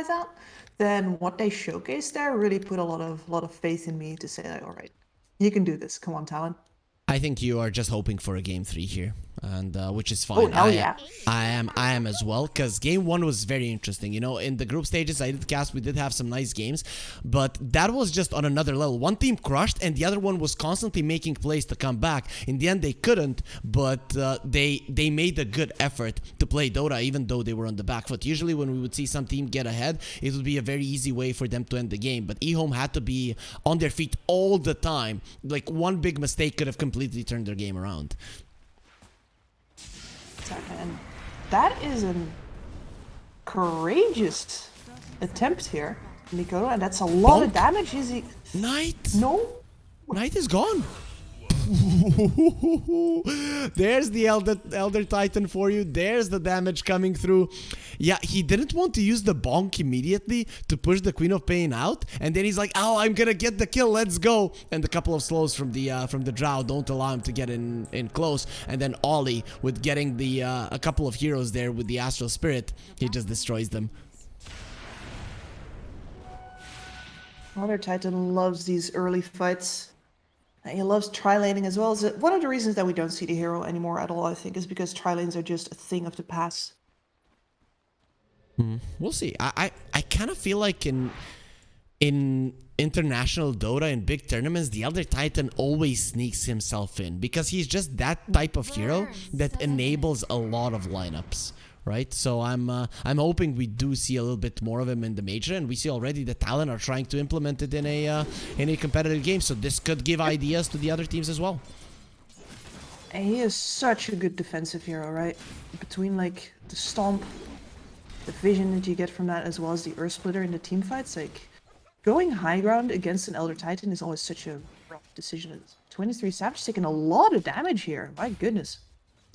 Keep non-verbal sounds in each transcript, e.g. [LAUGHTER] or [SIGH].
dies out, then what they showcased there really put a lot of lot of faith in me to say, like, all right, you can do this. Come on, Talon. I think you are just hoping for a game three here and uh, which is Oh, fine. Oh, I, yeah. I am, I am as well, because game one was very interesting. You know, in the group stages, I did cast, we did have some nice games, but that was just on another level. One team crushed, and the other one was constantly making plays to come back. In the end, they couldn't, but uh, they they made a good effort to play Dota, even though they were on the back foot. Usually, when we would see some team get ahead, it would be a very easy way for them to end the game. But eHome had to be on their feet all the time. Like one big mistake could have completely turned their game around. That is a courageous attempt here, Mikoto, and that's a lot of damage. Is he? Knight. No. Knight is gone. [LAUGHS] There's the Elder, Elder Titan for you. There's the damage coming through. Yeah, he didn't want to use the bonk immediately to push the Queen of Pain out, and then he's like, "Oh, I'm gonna get the kill. Let's go!" And a couple of slows from the uh, from the Drow don't allow him to get in in close. And then Ollie with getting the uh, a couple of heroes there with the Astral Spirit, he just destroys them. Elder Titan loves these early fights. And He loves tri-laning as well. As one of the reasons that we don't see the hero anymore at all, I think, is because tri-lanes are just a thing of the past. Hmm, we'll see. I I, I kind of feel like in in international Dota in big tournaments, the Elder Titan always sneaks himself in because he's just that type of hero that enables a lot of lineups. Right, so I'm uh, I'm hoping we do see a little bit more of him in the major, and we see already the Talon are trying to implement it in a uh, in a competitive game. So this could give ideas to the other teams as well. And he is such a good defensive hero, right? Between like the stomp, the vision that you get from that, as well as the Earth Splitter in the team fights, like going high ground against an Elder Titan is always such a rough decision. 23 Savage taking a lot of damage here. My goodness.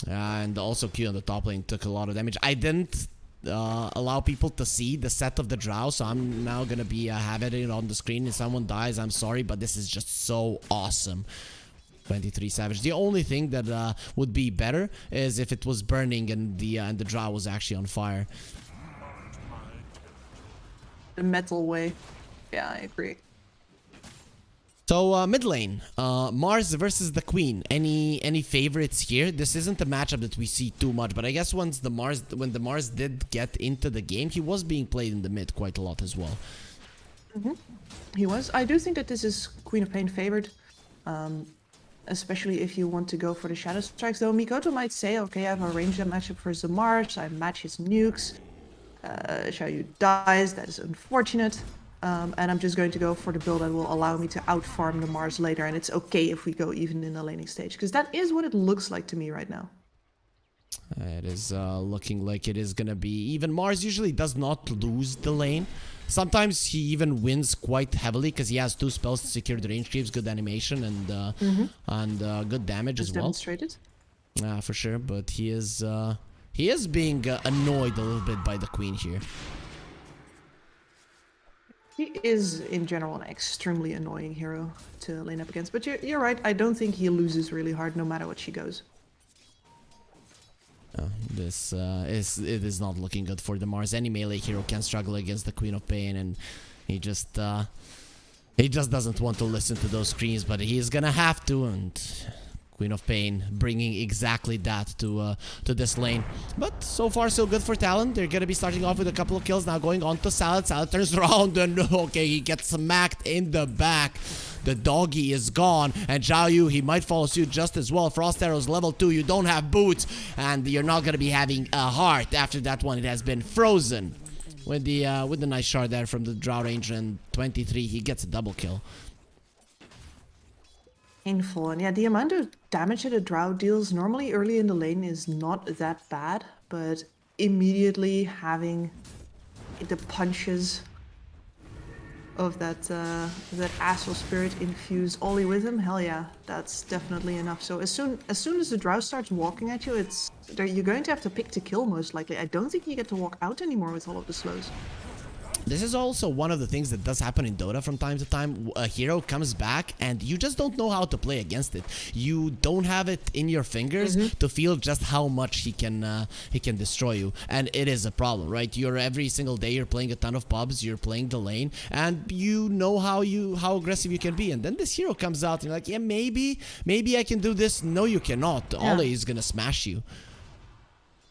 Uh, and also Q on the top lane took a lot of damage. I didn't uh, allow people to see the set of the Drow, so I'm now gonna be uh, having it on the screen. If someone dies, I'm sorry, but this is just so awesome. 23 Savage. The only thing that uh, would be better is if it was burning and the uh, and the Drow was actually on fire. The metal way. Yeah, I agree. So uh, mid lane, uh, Mars versus the Queen. Any any favorites here? This isn't a matchup that we see too much, but I guess once the Mars when the Mars did get into the game, he was being played in the mid quite a lot as well. He was. I do think that this is Queen of Pain favored. Um, especially if you want to go for the Shadow Strikes. Though Mikoto might say, okay, I have arranged a matchup for the Mars. I match his nukes. Uh, Xiaoyu dies, that is unfortunate. Um, and I'm just going to go for the build that will allow me to outfarm the Mars later. And it's okay if we go even in the laning stage. Because that is what it looks like to me right now. It is uh, looking like it is gonna be even. Mars usually does not lose the lane. Sometimes he even wins quite heavily because he has two spells to secure the range creeps, good animation and uh, and uh, good damage As as well. demonstrated. Uh, for sure, but he is uh, he is being uh, annoyed a little bit by the queen here. He is, in general, an extremely annoying hero to lane up against. But you're, you're right, I don't think he loses really hard no matter what she goes. Uh, this uh, is it is not looking good for the Mars. Any melee hero can struggle against the Queen of Pain, and he just uh, he just doesn't want to listen to those screams, but he's gonna have to. And Queen of Pain bringing exactly that to uh, to this lane. But so far so good for Talon. They're gonna be starting off with a couple of kills now, going on to Salad. Salad turns [LAUGHS] around and [LAUGHS] okay, he gets smacked in the back. The doggy is gone, and Zhao he might follow suit just as well. Frost Arrows level 2, you don't have boots, and you're not gonna be having a heart after that one. It has been frozen. With the uh, with the nice shard there from the Drow Ranger and 23, he gets a double kill. Painful. And yeah, the amount of damage that a drow deals normally early in the lane is not that bad, but immediately having the punches of that uh, that astral spirit infuse Ollie with him, hell yeah, that's definitely enough. So as soon as soon as the drow starts walking at you, it's you're going to have to pick to kill most likely. I don't think you get to walk out anymore with all of the slows. This is also one of the things that does happen in Dota from time to time. A hero comes back and you just don't know how to play against it. You don't have it in your fingers to feel just how much he can uh, he can destroy you, and it is a problem, right? You're every single day you're playing a ton of pubs, you're playing the lane, and you know how you how aggressive you can be. And then this hero comes out and you're like, yeah, maybe maybe I can do this. No, you cannot. Ollie is gonna smash you.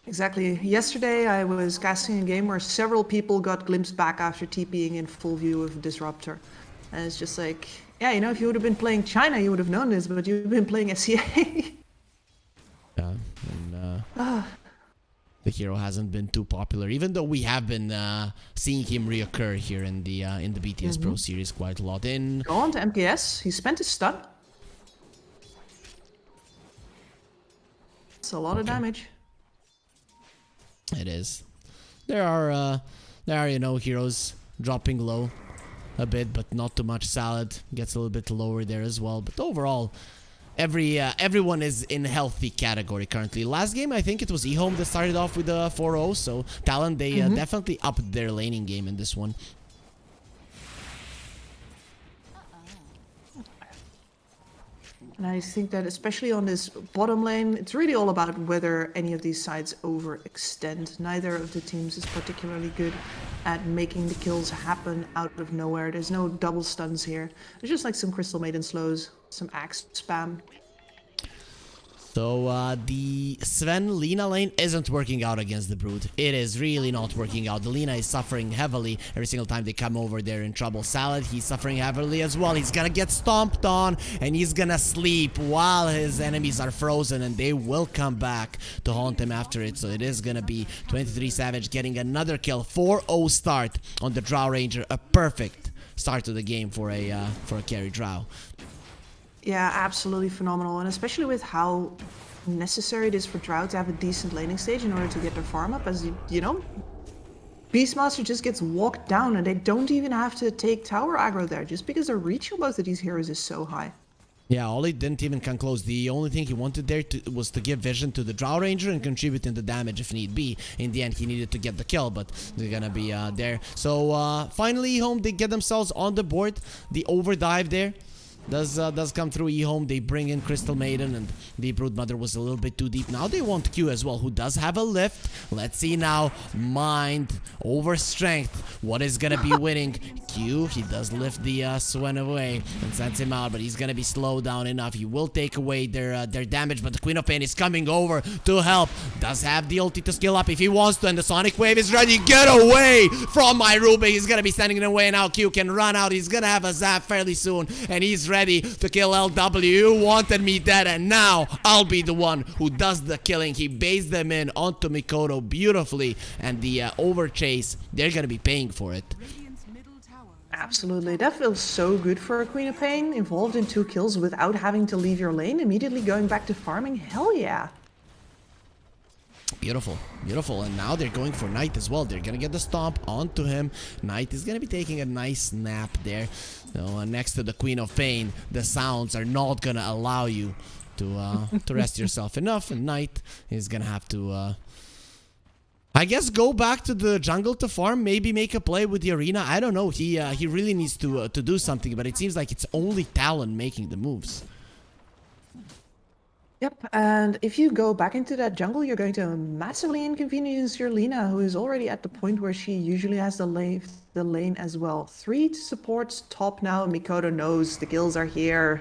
Exactly. Yesterday, I was casting a game where several people got glimpsed back after TPing in full view of Disruptor. And it's just like, yeah, you know, if you would have been playing China, you would have known this, but you've been playing SEA. [LAUGHS] Yeah, and uh, the hero hasn't been too popular, even though we have been uh, seeing him reoccur here in the uh, in the BTS Pro series quite a lot. In Go on to MKS. He spent his stun. It's a lot of damage. It is. There are uh there are you know heroes dropping low a bit, but not too much. Salad gets a little bit lower there as well. But overall, every uh, everyone is in healthy category currently. Last game I think it was eHome that started off with a 4-0, so Talon they uh, definitely upped their laning game in this one. And I think that especially on this bottom lane, it's really all about whether any of these sides overextend. Neither of the teams is particularly good at making the kills happen out of nowhere. There's no double stuns here. There's just like some Crystal Maiden slows, some axe spam. So uh, the Sven Lina lane isn't working out against the Brood. It is really not working out. The Lina is suffering heavily every single time they come over there in trouble. Salad, he's suffering heavily as well. He's gonna get stomped on and he's gonna sleep while his enemies are frozen and they will come back to haunt him after it. So it is gonna be 23 Savage getting another kill. 4-0 start on the Drow Ranger. A perfect start to the game for a uh, for a carry Drow. Yeah, absolutely phenomenal. And especially with how necessary it is for Drow to have a decent laning stage in order to get their farm up. As you, you know, Beastmaster just gets walked down and they don't even have to take tower aggro there just because the reach of both of these heroes is so high. Yeah, Ollie didn't even come close. The only thing he wanted there to, was to give vision to the Drow Ranger and contribute in the damage if need be. In the end, he needed to get the kill, but they're gonna be uh, there. So uh, finally, home they get themselves on the board. The overdive there does uh, does come through eHome. They bring in Crystal Maiden and the Broodmother was a little bit too deep. Now they want Q as well, who does have a lift. Let's see now. Mind over strength. What is gonna be [LAUGHS] winning? Q, he does lift the uh, Sven away and sends him out, but he's gonna be slowed down enough. He will take away their uh, their damage, but the Queen of Pain is coming over to help. Does have the ulti to skill up if he wants to, and the Sonic Wave is ready. Get away from my Ruby. He's gonna be standing in the way now. Q can run out. He's gonna have a zap fairly soon, and he's ready to kill LW. You wanted me dead, and now I'll be the one who does the killing. He baits them in onto Mikoto beautifully, and the uh, overchase, they're gonna be paying for it. Absolutely. That feels so good for a Queen of Pain. Involved in two kills without having to leave your lane, immediately going back to farming. Hell yeah. Beautiful, beautiful. And now they're going for Knight as well. They're gonna get the stomp onto him. Knight is gonna be taking a nice nap there. So uh, next to the Queen of Pain, the sounds are not gonna allow you to uh, to rest yourself [LAUGHS] enough. And Knight is gonna have to, uh, I guess, go back to the jungle to farm. Maybe make a play with the arena. I don't know. He uh, he really needs to uh, to do something. But it seems like it's only Talon making the moves. Yep, and if you go back into that jungle, you're going to massively inconvenience your Lina, who is already at the point where she usually has the lane, the lane as well. Three supports top now. Mikoto knows the kills are here.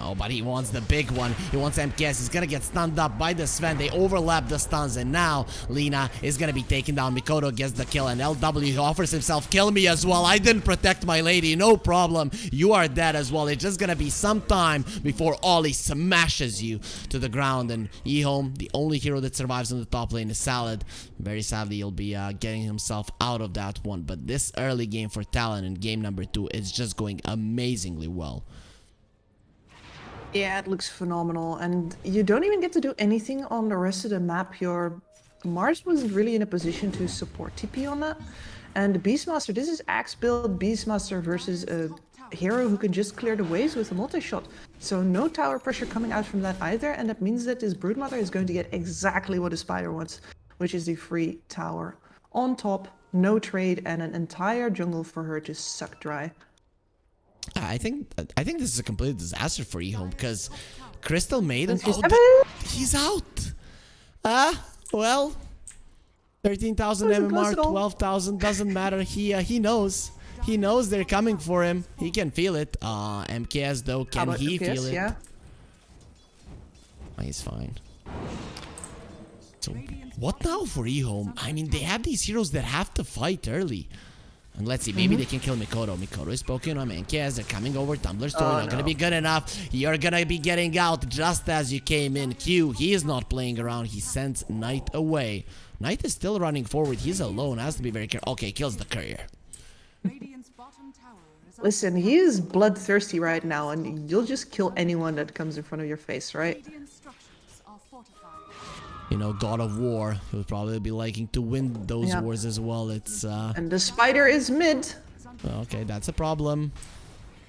Oh, but he wants the big one. He wants MKS. He's gonna get stunned up by the Sven. They overlap the stuns, and now Lina is gonna be taken down. Mikoto gets the kill, and LW offers himself, kill me as well. I didn't protect my lady, no problem. You are dead as well. It's just gonna be some time before Ollie smashes you to the ground. And eHome, the only hero that survives on the top lane is Salad. Very sadly, he'll be uh, getting himself out of that one. But this early game for Talon in game number two is just going amazingly well. Yeah, it looks phenomenal. And you don't even get to do anything on the rest of the map. Your Mars wasn't really in a position to support TP on that. And the Beastmaster, this is Axe build Beastmaster versus a hero who can just clear the waves with a multi-shot. So no tower pressure coming out from that either. And that means that this Broodmother is going to get exactly what a spider wants, which is the free tower. On top, no trade, and an entire jungle for her to suck dry. I think I think this is a complete disaster for Ehome because Crystal Maiden. Oh, he's out. Ah, well, thirteen thousand MMR, twelve thousand doesn't matter. He uh, he knows. He knows they're coming for him. He can feel it. Uh, MKS though, can he FPS? feel it? Yeah. Oh, He's fine. So what now for Ehome? I mean, they have these heroes that have to fight early. And let's see, maybe Mm-hmm. they can kill Mikoto. Mikoto is poking on Menkez. They're coming over. Tumblr Story Oh, not gonna be good enough. You're gonna be getting out just as you came in. Q, he is not playing around. He sends Knight away. Knight is still running forward. He's alone. Has to be very careful. Okay, kills the courier. Radiant's bottom tower is Listen, he is bloodthirsty right now, and you'll just kill anyone that comes in front of your face, right? You know, God of War. He would probably be liking to win those Yeah. wars as well. It's uh And the spider is mid. Okay, that's a problem.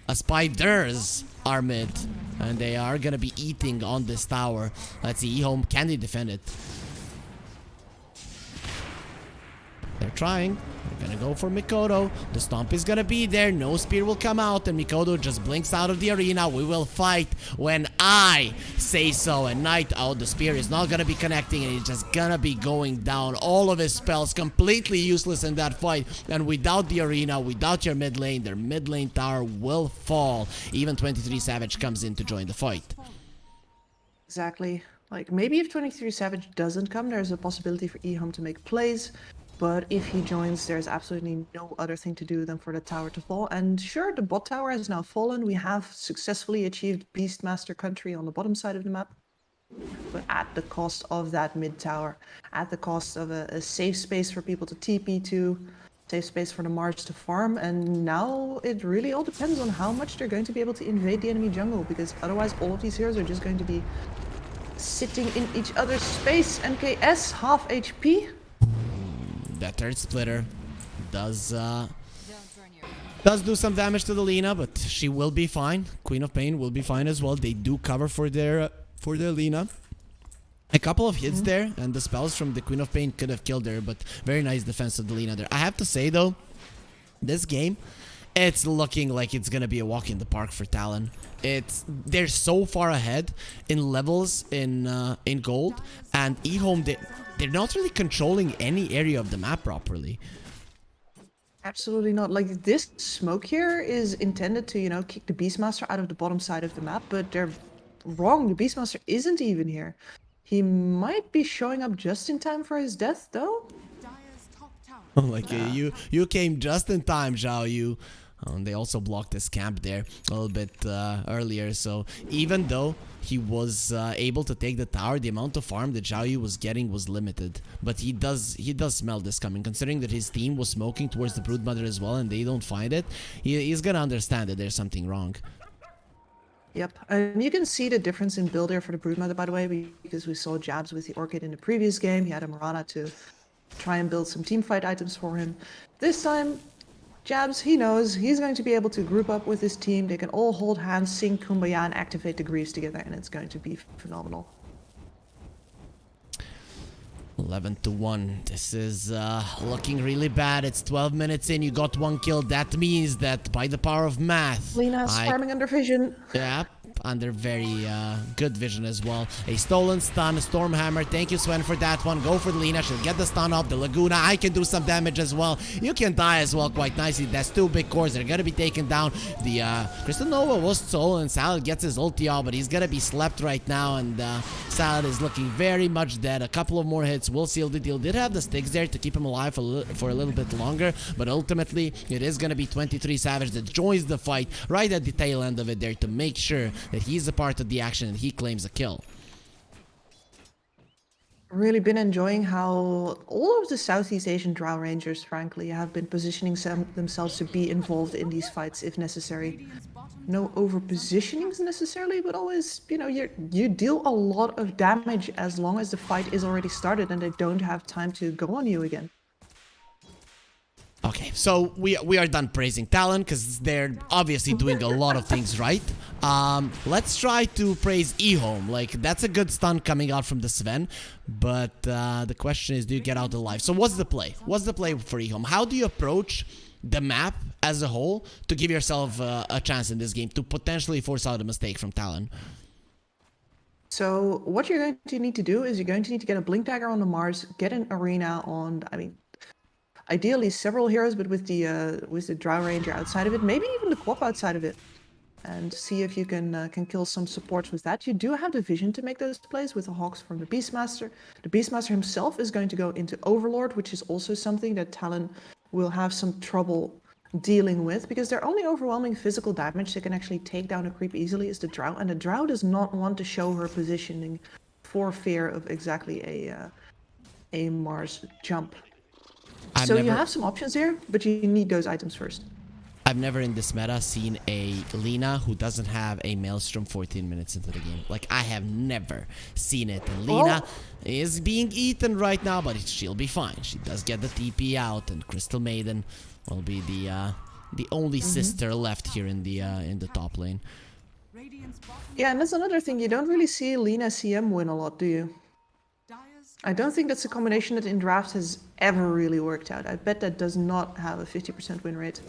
Uh, spiders are mid, and they are gonna be eating on this tower. Let's see, Ehome, can they defend it? Trying. We're gonna go for Mikoto. The stomp is gonna be there. No spear will come out, and Mikoto just blinks out of the arena. We will fight when I say so. And Knight oh, the spear is not gonna be connecting, and it's just gonna be going down. All of his spells completely useless in that fight. And without the arena, without your mid lane, their mid lane tower will fall. Even 23 Savage comes in to join the fight. Exactly. Like, maybe if 23 Savage doesn't come, there's a possibility for Ehome to make plays. But if he joins, there's absolutely no other thing to do than for the tower to fall. And sure, the bot tower has now fallen. We have successfully achieved Beastmaster country on the bottom side of the map. But at the cost of that mid tower, at the cost of a, a safe space for people to TP to, safe space for the Mars to farm. And now it really all depends on how much they're going to be able to invade the enemy jungle. Because otherwise, all of these heroes are just going to be sitting in each other's space. MKS, half HP. That Earth Splitter does uh, Don't burn your does do some damage to the Lina, but she will be fine. Queen of Pain will be fine as well. They do cover for their for their Lina. A couple of hits there, and the spells from the Queen of Pain could have killed her, but very nice defense of the Lina there. I have to say though, this game, it's looking like it's gonna be a walk in the park for Talon. It's they're so far ahead in levels in uh, in gold, and Ehome they they're not really controlling any area of the map properly. Absolutely not. Like this smoke here is intended to, you know, kick the Beastmaster out of the bottom side of the map, but they're wrong. The Beastmaster isn't even here. He might be showing up just in time for his death, though. Dire's top tower. [LAUGHS] like uh, you you came just in time Zhao Yu um, they also blocked this camp there a little bit uh, earlier. So even though he was uh, able to take the tower the amount of farm that Zhao Yu was getting was limited. But he does he does smell this coming. Considering that his team was smoking towards the broodmother as well and they don't find it he, he's gonna understand that there's something wrong. Yep, and you can see the difference in build here for the Broodmother, by the way, because we saw Jabz with the Orchid in the previous game. He had a Marana to try and build some teamfight items for him. This time, Jabz, he knows he's going to be able to group up with his team. They can all hold hands, sing Kumbaya, and activate the Greaves together, and it's going to be phenomenal. 11 to 1. This is uh, looking really bad. It's 12 minutes in. You got one kill. That means that by the power of math, Lina's I farming under vision. Under very uh, good vision as well. A stolen stun, Stormhammer. Thank you, Sven, for that one. Go for Lina. She'll get the stun off. The Laguna, I can do some damage as well. You can die as well quite nicely. That's two big cores. They're going to be taken down. The uh, Crystal Nova was stolen. Salad gets his ulti but he's going to be slept right now. And uh, Salad is looking very much dead. A couple of more hits will seal the deal. Did have the sticks there to keep him alive for, for a little bit longer, but ultimately it is going to be 23 Savage that joins the fight right at the tail end of it there to make sure that he's a part of the action and he claims a kill. really been enjoying how all of the Southeast Asian Drow Rangers, frankly, have been positioning themselves to be involved in these fights if necessary. No over positionings necessarily, but always, you know, you you deal a lot of damage as long as the fight is already started and they don't have time to go on you again. Okay, so we we are done praising Talon because they're obviously doing a lot of things [LAUGHS] right. Um, let's try to praise Ehome. Like that's a good stun coming out from the Sven, but uh, the question is, do you get out alive? So what's the play? What's the play for Ehome? How do you approach the map as a whole to give yourself uh, a chance in this game to potentially force out a mistake from Talon? So what you're going to need to do is you're going to need to get a blink dagger on the Mars, get an arena on. I mean, ideally several heroes, but with the uh, with the Drow Ranger outside of it, maybe even the Quap outside of it, and see if you can uh, can kill some supports with that. You do have the vision to make those plays with the Hawks from the Beastmaster. The Beastmaster himself is going to go into Overlord, which is also something that Talon will have some trouble dealing with because their only overwhelming physical damage that can actually take down a creep easily is the Drow, and the Drow does not want to show her positioning for fear of exactly a uh, a Mars jump. I've so you have some options here, but you need those items first. I've never in this meta seen a Lina who doesn't have a Maelstrom 14 minutes into the game. Like, I have never seen it. And Lina Oh. is being eaten right now, but she'll be fine. She does get the TP out, and Crystal Maiden will be the uh, the only sister left here in the uh, in the top lane. Yeah, and that's another thing. You don't really see Lina CM win a lot, do you? I don't think that's a combination that in draft has ever really worked out. I bet that does not have a 50% win rate.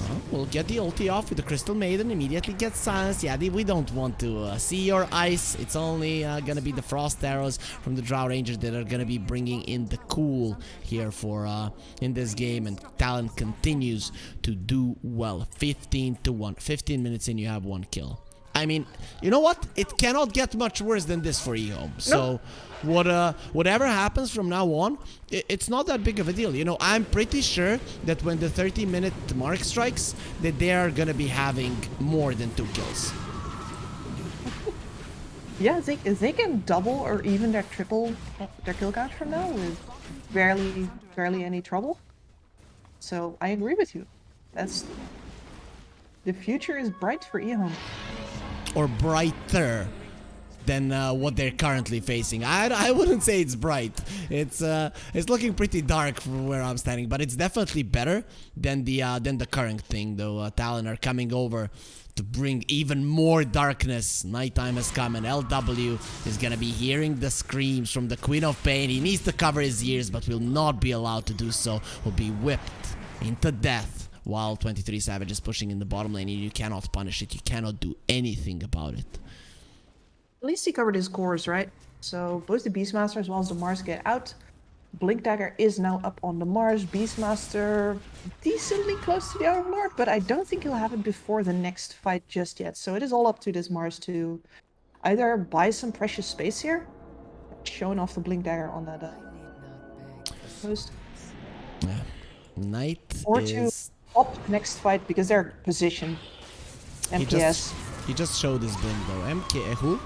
Well, we'll get the ulti off with the Crystal Maiden, immediately get silenced. Yeah, we don't want to uh, see your ice. It's only uh, gonna be the Frost Arrows from the Drow Rangers that are gonna be bringing in the cool here for uh, in this game. And Talon continues to do well. 15 to 1. 15 minutes in, you have one kill. I mean, you know what? It cannot get much worse than this for Ehome. So, what uh, whatever happens from now on, i it's not that big of a deal. You know, I'm pretty sure that when the 30 minute mark strikes, that they are gonna be having more than two kills. [LAUGHS] Yeah, they, they can double or even their triple their kill count from now with barely barely any trouble. So I agree with you. That's the future is bright for Ehome. Or brighter than uh, what they're currently facing. I, I wouldn't say it's bright. It's uh, it's looking pretty dark from where I'm standing, but it's definitely better than the uh, than the current thing. Though uh, Talon are coming over to bring even more darkness. Nighttime has come, and LW is gonna be hearing the screams from the Queen of Pain. He needs to cover his ears, but will not be allowed to do so. Will be whipped into death while 23 Savage is pushing in the bottom lane. You cannot punish it. You cannot do anything about it. At least he covered his cores, right? So both the Beastmaster as well as the Mars get out. Blink Dagger is now up on the Mars. Beastmaster decently close to the Overlord, but I don't think he'll have it before the next fight just yet. So it is all up to this Mars to either buy some precious space here, showing off the Blink Dagger on that uh, post, Yeah. Knight or is... op next fight because they're positioned. He MPS. just, he just showed his blink though. MK, who?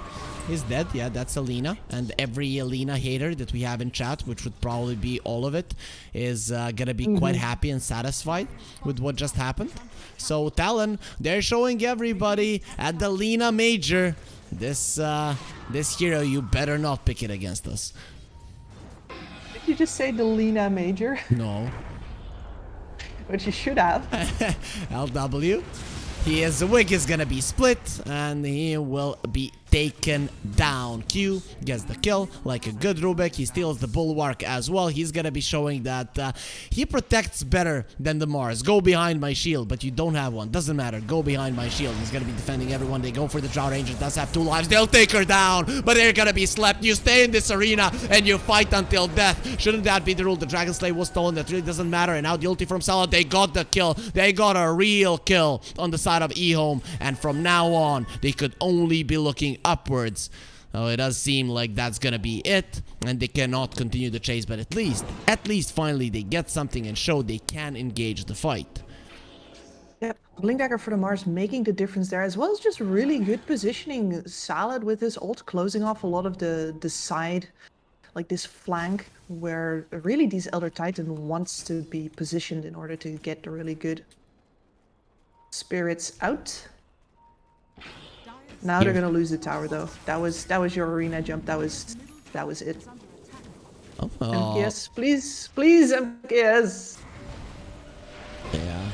Is dead, yeah, that's Alina. And every Alina hater that we have in chat, which would probably be all of it, is uh, gonna be quite happy and satisfied with what just happened. So Talon, they're showing everybody at the Lina Major, this uh, this hero, you better not pick it against us. Did you just say the Lina Major? No. [LAUGHS] Which he should have. [LAUGHS] LW. His wig is gonna be split and he will be taken down. Q gets the kill like a good Rubik. He steals the bulwark as well. He's gonna be showing that uh, he protects better than the Mars. Go behind my shield, but you don't have one. Doesn't matter. Go behind my shield. He's gonna be defending everyone. They go for the Drow Ranger. Does have two lives. They'll take her down, but they're gonna be slept. You stay in this arena and you fight until death. Shouldn't that be the rule? The Dragon Slave was stolen. That really doesn't matter. And now the ulti from Salad. They got the kill. They got a real kill on the side of Ehome. And from now on, they could only be looking upwards. Oh, it does seem like that's gonna be it, and they cannot continue the chase. But at least, at least, finally, they get something and show they can engage the fight. Yep, Blink Dagger for the Mars making the difference there, as well as just really good positioning. Salad with his ult closing off a lot of the the side, like this flank, where really these Elder Titan wants to be positioned in order to get the really good spirits out. Now they're gonna lose the tower though. That was that was your arena jump. That was that was it. Oh, MKS, please, please, MKS. Yeah.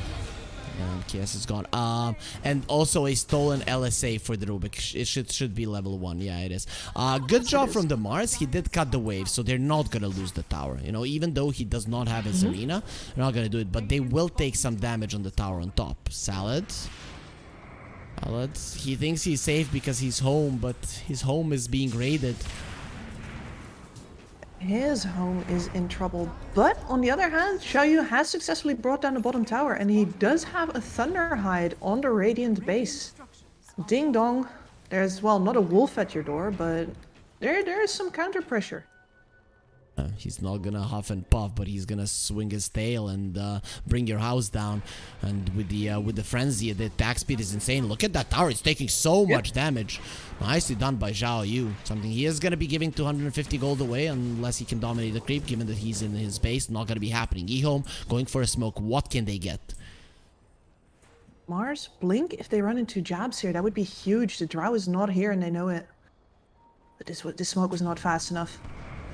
And KS is gone. Um, and also a stolen LSA for the Rubik. It should should be level one. Yeah, it is. Uh, good job from the Mars. He did cut the wave, so they're not gonna lose the tower. You know, even though he does not have his arena, they're not gonna do it. But they will take some damage on the tower on top. Salad. He thinks he's safe because he's home, but his home is being raided. His home is in trouble. But on the other hand, Xiaoyu has successfully brought down the bottom tower and he does have a Thunderhide on the Radiant base. Ding dong. There's, well, not a wolf at your door, but there there is some counter pressure. Uh, he's not gonna huff and puff, but he's gonna swing his tail and uh, bring your house down. And with the uh, with the frenzy, the attack speed is insane. Look at that tower; it's taking so much damage. Nicely done by Zhao Yu. Something he is gonna be giving 250 gold away unless he can dominate the creep. Given that he's in his base, not gonna be happening. Ehome going for a smoke. What can they get? Mars, Blink, if they run into Jabz here, that would be huge. The Drow is not here and they know it. But this, this smoke was not fast enough.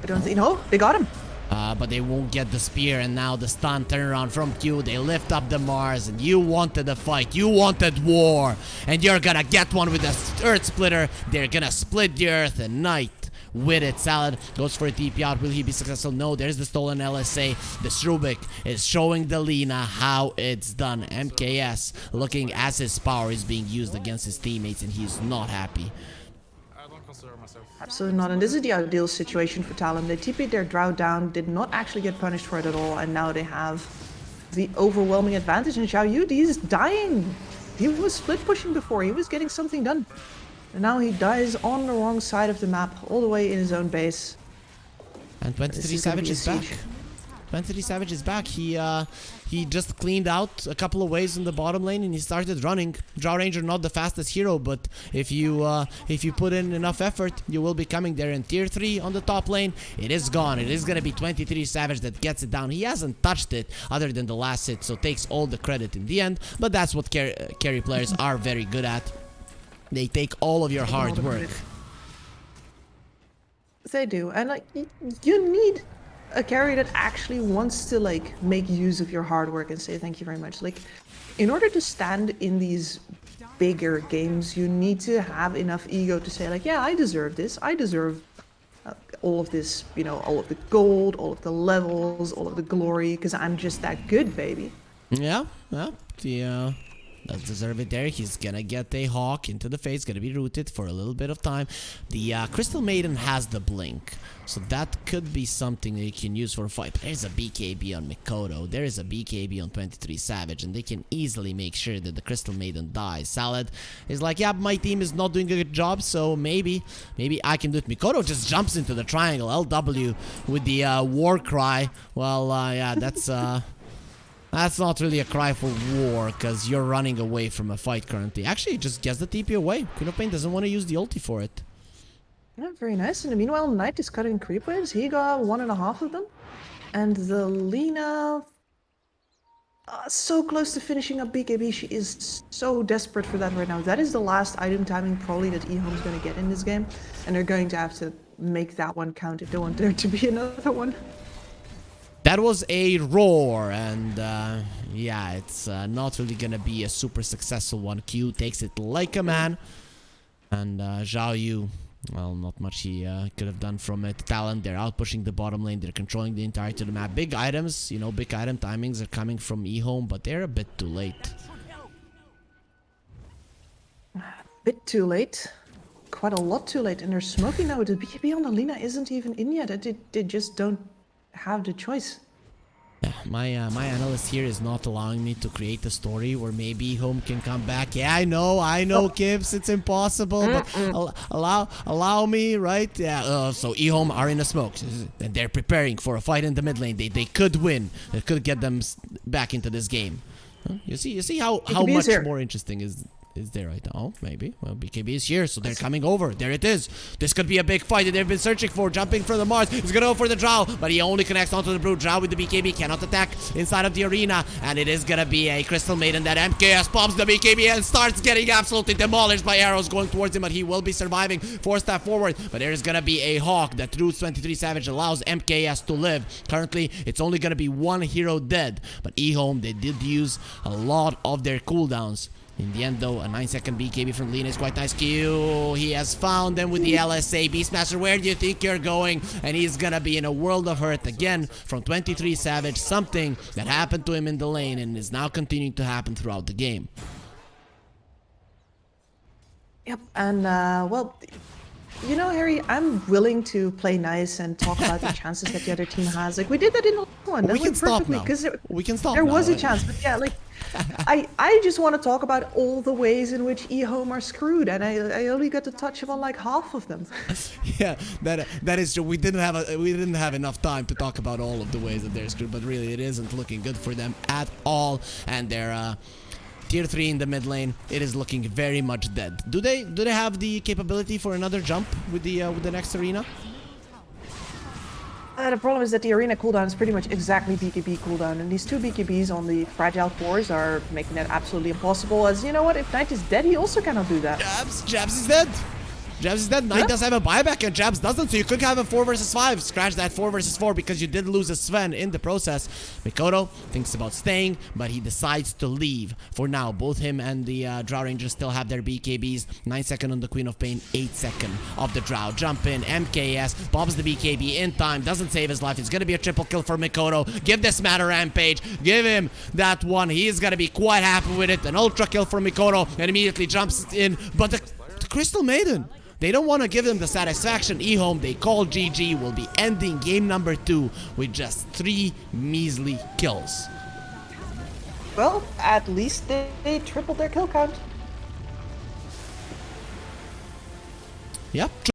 I don't think, no, they got him. Uh, but they won't get the spear, and now the stun turnaround from Q. They lift up the Mars, and you wanted a fight. You wanted war, and you're gonna get one with the Earth Splitter. They're gonna split the Earth, and Knight with it. Salad goes for a TP out. Will he be successful? No. There's the stolen LSA. The Srubik is showing the Lina how it's done. MKS looking as his power is being used against his teammates, and he's not happy. Absolutely not. And this is the ideal situation for Talon. They TP'd their Drow down, did not actually get punished for it at all, and now they have the overwhelming advantage. And Xiao Yu, he's dying. He was split pushing before, he was getting something done. And now he dies on the wrong side of the map, all the way in his own base. And 23 This is Savage is back. 23 Savage is back. He uh he just cleaned out a couple of waves in the bottom lane and he started running. Drow Ranger not the fastest hero, but if you uh if you put in enough effort, you will be coming there in tier 3 on the top lane. It is gone. It is gonna be 23 Savage that gets it down. He hasn't touched it other than the last hit, so takes all the credit in the end. But that's what carry, uh, carry players are very good at. They take all of your hard work. They do, and like you need a carry that actually wants to like make use of your hard work and say thank you very much. Like, in order to stand in these bigger games, you need to have enough ego to say like, yeah, I deserve this. I deserve uh, all of this, you know, all of the gold, all of the levels, all of the glory, because I'm just that good, baby. Yeah, yeah. The uh does deserve it there. He's gonna get a hawk into the face, gonna be rooted for a little bit of time. The uh, Crystal Maiden has the blink, so that could be something that you can use for a fight. There's a BKB on Mikoto, there is a BKB on 23 Savage, and they can easily make sure that the Crystal Maiden dies. Salad is like, yeah, my team is not doing a good job, so maybe, maybe I can do it. Mikoto just jumps into the triangle, LW with the uh, war cry. Well, uh, yeah, that's uh. That's not really a cry for war, because you're running away from a fight currently. Actually, just gets the TP away. Queen of Pain doesn't want to use the ulti for it. Yeah, very nice. And meanwhile, Knight is cutting creep waves. He got one and a half of them. And the Lina... Uh, so close to finishing up BKB. She is so desperate for that right now. That is the last item timing probably that Ehome's going to get in this game. And they're going to have to make that one count if they want there to be [LAUGHS] another one. That was a roar, and uh, yeah, it's uh, not really gonna be a super successful one. Q takes it like a man, and uh, Zhao Yu, well, not much he uh, could have done from it. Talon, they're out pushing the bottom lane, they're controlling the entirety of the map. Big items, you know, big item timings are coming from eHome, but they're a bit too late. [SIGHS] Bit too late. Quite a lot too late. And they're smoking now. The BKB on the Lina isn't even in yet. They, they just don't have the choice. Yeah, [SIGHS] my uh, my analyst here is not allowing me to create a story where maybe home can come back. Yeah, I know, I know, [LAUGHS] Gibbs, it's impossible, but al- allow allow me, right? Yeah. Uh, so eHome are in a smoke, and they're preparing for a fight in the mid lane. They they could win. It could get them back into this game. Huh? You see, you see how how much easier. more interesting is is there right now? Maybe. Well, BKB is here, so they're coming over. There it is. This could be a big fight that they've been searching for. Jumping from the Mars. He's gonna go for the Drow, but he only connects onto the Brood. Drow with the BKB cannot attack inside of the arena, and it is gonna be a Crystal Maiden that MKS pops the BKB and starts getting absolutely demolished by arrows going towards him, but he will be surviving. Four step forward, but there is gonna be a Hawk that through 23 Savage allows MKS to live. Currently, it's only gonna be one hero dead, but eHome they did use a lot of their cooldowns. In the end, though, a 9 second BKB from Lina is quite nice. Q, he has found them with the LSA. Beastmaster, where do you think you're going? And he's gonna be in a world of hurt again from 23 Savage. Something that happened to him in the lane and is now continuing to happen throughout the game. Yep, and uh, well, you know, Harry, I'm willing to play nice and talk about the [LAUGHS] chances that the other team has. Like we did that in the last one. That We can stop now. there, We can stop there now, was a right? chance, but yeah, like I I just want to talk about all the ways in which eHome are screwed, and I I only got to touch upon like half of them. [LAUGHS] yeah, that that is true. We didn't have a, we didn't have enough time to talk about all of the ways that they're screwed, but really it isn't looking good for them at all. And they're uh, tier three in the mid lane. It is looking very much dead. Do they do they have the capability for another jump with the uh, with the next arena? Uh, the problem is that the arena cooldown is pretty much exactly BKB cooldown, and these two BKBs on the fragile cores are making that absolutely impossible. As you know what, if Knight is dead, he also cannot do that. Jabz, Jabz is dead. Jabz is dead. Knight Yeah. does have a buyback and Jabz doesn't, so you could have a 4 versus 5. Scratch that 4 versus 4 because you did lose a Sven in the process. Mikoto thinks about staying, but he decides to leave. For now, both him and the uh, Drow Rangers still have their BKBs. 9 second on the Queen of Pain, 8 second of the Drow. Jump in, MKS, bobs the BKB in time, doesn't save his life. It's gonna be a triple kill for Mikoto. Give this man a rampage. Give him that one. He is gonna be quite happy with it. An ultra kill for Mikoto and immediately jumps in. But the, the Crystal Maiden. They don't want to give them the satisfaction. eHome, they call GG, will be ending game number two with just three measly kills. Well, at least they, they tripled their kill count. Yep.